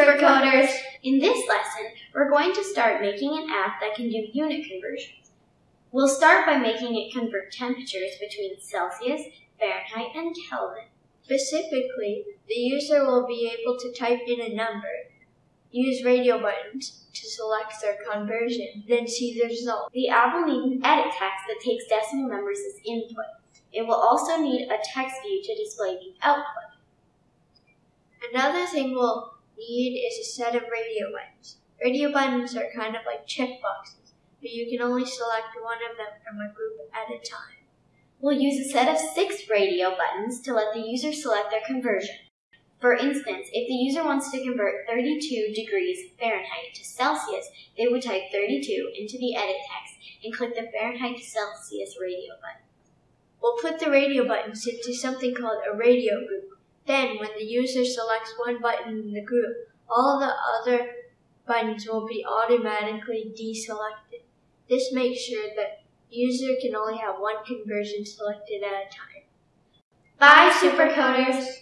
Supercoders! In this lesson, we're going to start making an app that can do unit conversions. We'll start by making it convert temperatures between Celsius, Fahrenheit, and Kelvin. Specifically, the user will be able to type in a number, use radio buttons to select their conversion, then see the result. The app will need an edit text that takes decimal numbers as input. It will also need a text view to display the output. Another thing we'll need is a set of radio buttons. Radio buttons are kind of like checkboxes, but you can only select one of them from a group at a time. We'll use a set of six radio buttons to let the user select their conversion. For instance, if the user wants to convert 32 degrees Fahrenheit to Celsius, they would type 32 into the edit text and click the Fahrenheit to Celsius radio button. We'll put the radio buttons into something called a radio group. Then, when the user selects one button in the group, all the other buttons will be automatically deselected. This makes sure that user can only have one conversion selected at a time. Bye, Supercoders!